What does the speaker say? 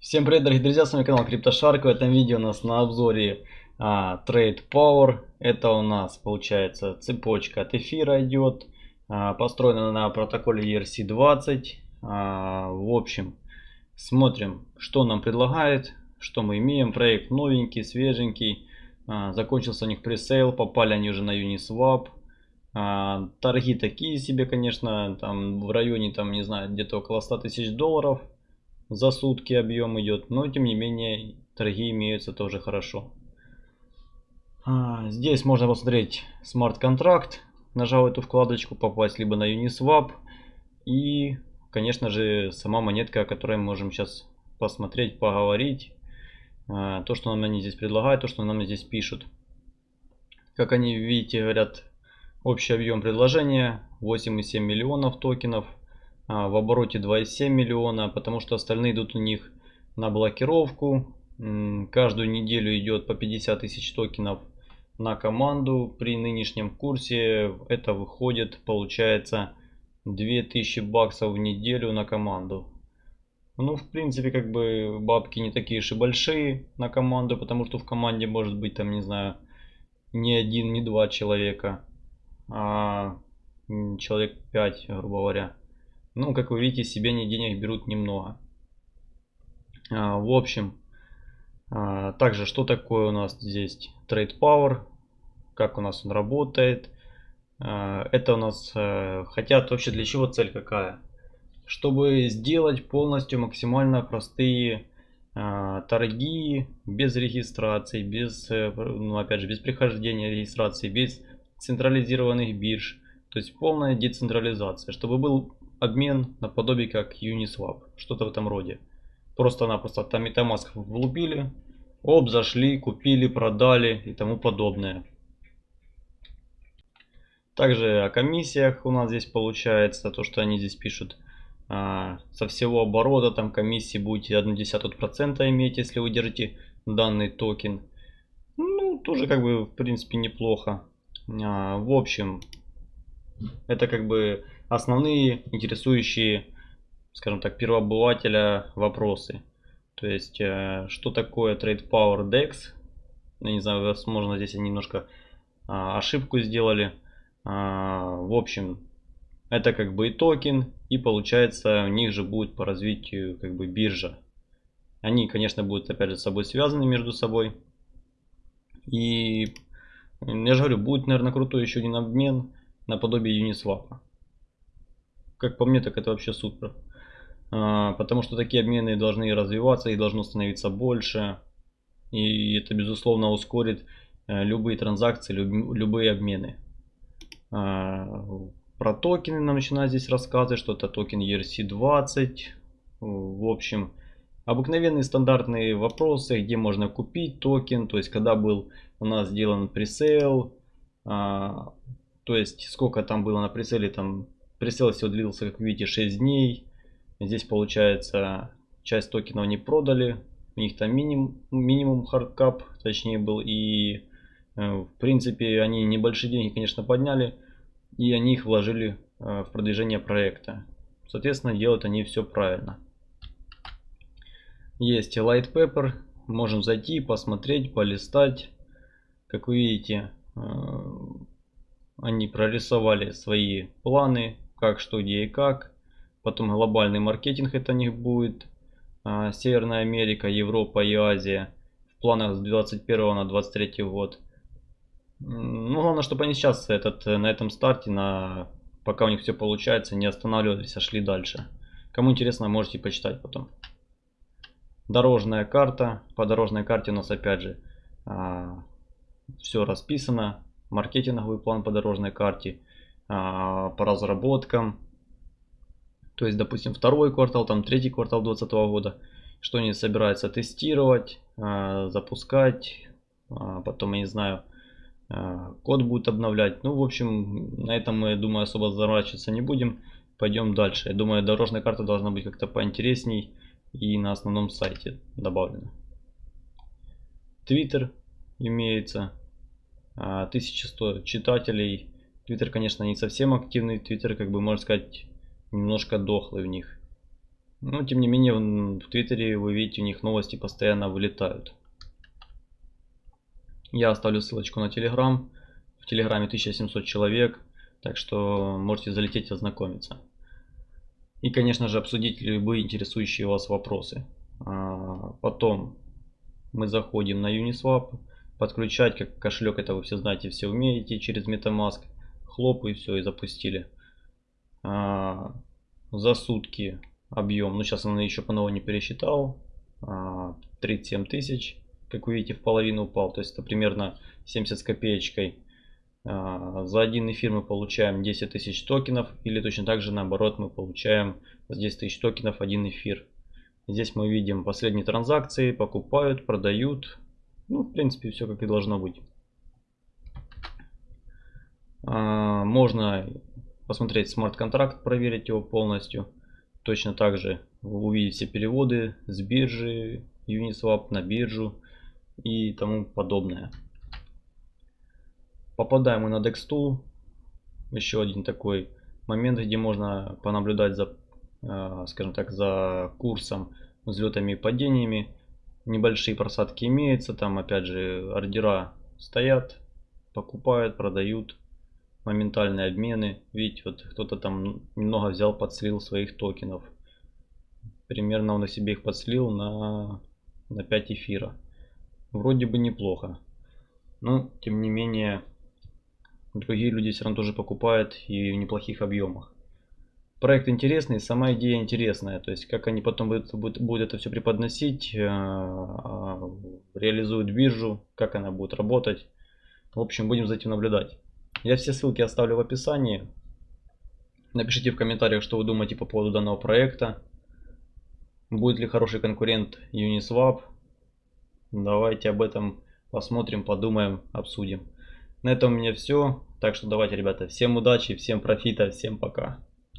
Всем привет, дорогие друзья, с вами канал CryptoShark. В этом видео у нас на обзоре а, Trade Power. Это у нас получается цепочка от эфира идет, а, построена на протоколе ERC-20. А, в общем, смотрим, что нам предлагает, что мы имеем. Проект новенький, свеженький. А, закончился у них пресейл, попали они уже на Uniswap. А, торги такие себе, конечно, там в районе, там не знаю, где-то около 100 тысяч долларов за сутки объем идет, но тем не менее торги имеются тоже хорошо. А, здесь можно посмотреть смарт-контракт, нажав эту вкладочку, попасть либо на Uniswap и, конечно же, сама монетка, о которой мы можем сейчас посмотреть, поговорить. А, то, что нам они здесь предлагают, то, что нам здесь пишут. Как они, видите, говорят, общий объем предложения 8,7 миллионов токенов – в обороте 2,7 миллиона, потому что остальные идут у них на блокировку. Каждую неделю идет по 50 тысяч токенов на команду. При нынешнем курсе это выходит, получается, 2000 баксов в неделю на команду. Ну, в принципе, как бы бабки не такие и большие на команду, потому что в команде может быть, там, не знаю, не один, не два человека, а человек 5, грубо говоря. Ну, как вы видите, себе они денег берут немного. А, в общем, а, также, что такое у нас здесь Trade Power, как у нас он работает. А, это у нас а, хотят вообще для чего цель какая? Чтобы сделать полностью максимально простые а, торги без регистрации, без, э, ну, опять же, без прихождения регистрации, без централизированных бирж. То есть полная децентрализация, чтобы был обмен наподобие как Uniswap, что-то в этом роде. Просто-напросто там Metamask влупили, оп, зашли, купили, продали и тому подобное. Также о комиссиях у нас здесь получается, то что они здесь пишут. А, со всего оборота там комиссии будете 1,1% иметь, если вы держите данный токен. Ну, тоже как бы в принципе неплохо. А, в общем, это как бы основные интересующие, скажем так, первообывателя вопросы. То есть, э, что такое Trade Power DEX? Я не знаю, возможно, здесь они немножко а, ошибку сделали. А, в общем, это как бы и токен, и получается у них же будет по развитию как бы биржа. Они, конечно, будут опять же с собой связаны между собой. И я же говорю, будет, наверное, крутой еще один обмен наподобие Uniswap. Как по мне, так это вообще супер. А, потому что такие обмены должны развиваться, их должно становиться больше. И это, безусловно, ускорит э, любые транзакции, любые обмены. А, про токены нам начинают здесь рассказывать, что это токен ERC20. В общем, обыкновенные стандартные вопросы, где можно купить токен, то есть когда был у нас сделан presale, а, то есть сколько там было на presale, там presale всего длился, как видите, 6 дней. Здесь получается часть токенов не продали, у них там минимум, минимум hard cap, точнее был, и э, в принципе они небольшие деньги, конечно, подняли, и они их вложили э, в продвижение проекта. Соответственно, делают они все правильно. Есть Light Pepper, можем зайти, посмотреть, полистать. Как вы видите, э, они прорисовали свои планы, как, что, где и как. Потом глобальный маркетинг это у них будет. А, Северная Америка, Европа и Азия. В планах с 21 на 23 год. Ну, главное, чтобы они сейчас этот, на этом старте, на, пока у них все получается, не останавливались, а шли дальше. Кому интересно, можете почитать потом. Дорожная карта. По дорожной карте у нас опять же а, все расписано маркетинговый план по дорожной карте, по разработкам. То есть, допустим, второй квартал, там третий квартал 2020 года, что они собираются тестировать, а, запускать, а, потом, я не знаю, код будет обновлять. Ну, в общем, на этом мы, думаю, особо заморачиваться не будем. Пойдем дальше. Я думаю, дорожная карта должна быть как-то поинтересней и на основном сайте добавлена. Твиттер имеется. 1100 а, читателей. Твиттер, конечно, не совсем активный. Твиттер, как бы, можно сказать, немножко дохлый у них. Но тем не менее в Твиттере вы видите у них новости постоянно вылетают. Я оставлю ссылочку на Телеграм. В Телеграме 1700 человек, так что можете залететь и ознакомиться. И, конечно же, обсудить любые интересующие вас вопросы. А, потом мы заходим на Uniswap. Подключать как кошелек, это вы все знаете, все умеете через MetaMask. Хлоп и все, и запустили. А, за сутки объем, ну сейчас он еще по новому не пересчитал, 37 а, тысяч, как вы видите, в половину упал. То есть это примерно 70 с копеечкой. За один эфир мы получаем 10 тысяч токенов. Или точно так же наоборот мы получаем за 10 тысяч токенов один эфир. Здесь мы видим последние транзакции, покупают, продают. Ну, в принципе, все как и должно быть. А, можно посмотреть смарт-контракт, проверить его полностью. Точно так же вы увидите переводы с биржи, Uniswap на биржу и тому подобное. Попадаем мы на DexTool. Еще один такой момент, где можно понаблюдать за а, скажем так, за курсом, взлетами и падениями. Небольшие просадки имеются, там опять же ордера стоят, покупают, продают, моментальные обмены. Видите, вот кто-то там немного взял, подслил своих токенов. Примерно он на себе их подслил на, на 5 эфира. Вроде бы неплохо. Но, тем не менее, другие люди все равно тоже покупают и в неплохих объемах проект интересный, сама идея интересная. То есть, как они потом будут, будут, будут это все преподносить, э, э, реализуют биржу, как она будет работать. В общем, будем за этим наблюдать. Я все ссылки оставлю в описании. Напишите в комментариях, что вы думаете по поводу данного проекта. Будет ли хороший конкурент Uniswap? Давайте об этом посмотрим, подумаем, обсудим. На этом у меня все. Так что давайте, ребята, всем удачи, всем профита, всем пока.